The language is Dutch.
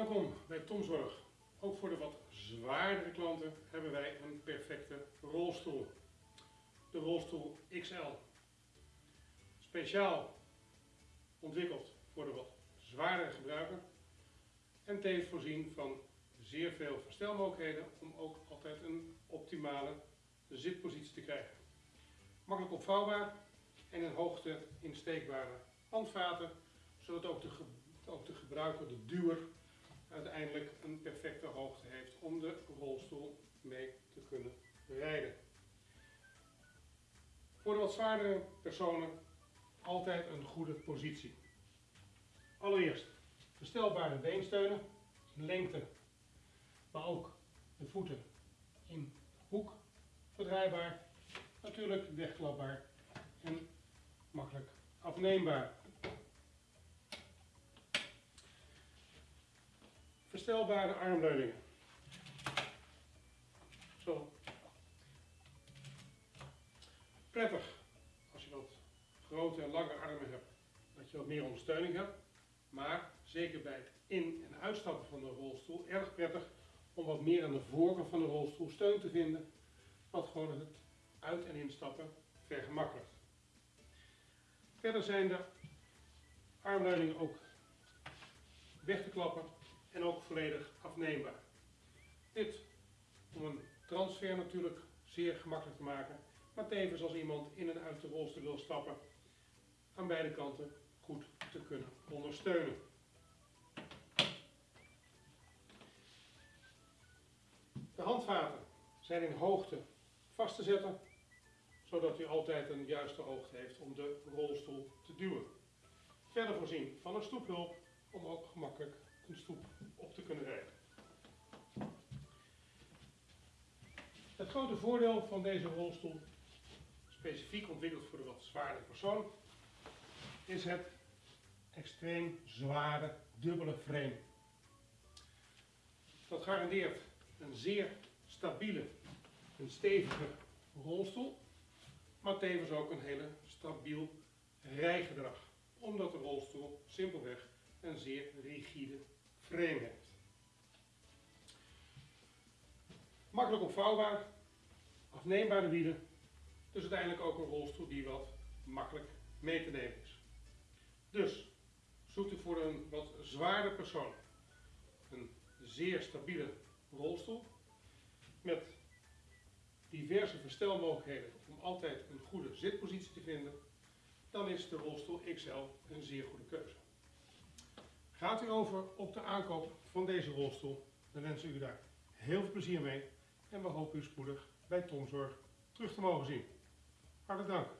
Welkom bij Tomzorg. Ook voor de wat zwaardere klanten hebben wij een perfecte rolstoel. De rolstoel XL. Speciaal ontwikkeld voor de wat zwaardere gebruiker. En tevens voorzien van zeer veel verstelmogelijkheden om ook altijd een optimale zitpositie te krijgen. Makkelijk opvouwbaar en in hoogte insteekbare handvaten, zodat ook de, ook de gebruiker, de duwer, uiteindelijk een perfecte hoogte heeft om de rolstoel mee te kunnen rijden. Voor de wat zwaardere personen altijd een goede positie. Allereerst verstelbare beensteunen, lengte, maar ook de voeten in hoek verdraaibaar, natuurlijk wegklapbaar en makkelijk afneembaar. Verstelbare armleuningen. Zo. Prettig als je wat grote en lange armen hebt, dat je wat meer ondersteuning hebt. Maar zeker bij het in- en uitstappen van de rolstoel erg prettig om wat meer aan de voorkant van de rolstoel steun te vinden, wat gewoon het uit- en instappen vergemakkelijkt. Verder zijn de armleuningen ook weg te klappen en ook volledig afneembaar. Dit om een transfer natuurlijk zeer gemakkelijk te maken, maar tevens als iemand in en uit de rolstoel wil stappen, aan beide kanten goed te kunnen ondersteunen. De handvaten zijn in hoogte vast te zetten, zodat u altijd een juiste hoogte heeft om de rolstoel te duwen. Verder voorzien van een stoephulp om ook gemakkelijk een stoep op te kunnen rijden. Het grote voordeel van deze rolstoel, specifiek ontwikkeld voor de wat zwaardere persoon, is het extreem zware dubbele frame. Dat garandeert een zeer stabiele, een stevige rolstoel, maar tevens ook een hele stabiel rijgedrag, omdat de rolstoel simpelweg een zeer rigide Makkelijk opvouwbaar, afneembare wielen, dus uiteindelijk ook een rolstoel die wat makkelijk mee te nemen is. Dus zoekt u voor een wat zwaarder persoon een zeer stabiele rolstoel met diverse verstelmogelijkheden om altijd een goede zitpositie te vinden, dan is de rolstoel XL een zeer goede keuze. Gaat u over op de aankoop van deze rolstoel, dan wensen we u daar heel veel plezier mee en we hopen u spoedig bij Tomzorg terug te mogen zien. Hartelijk dank.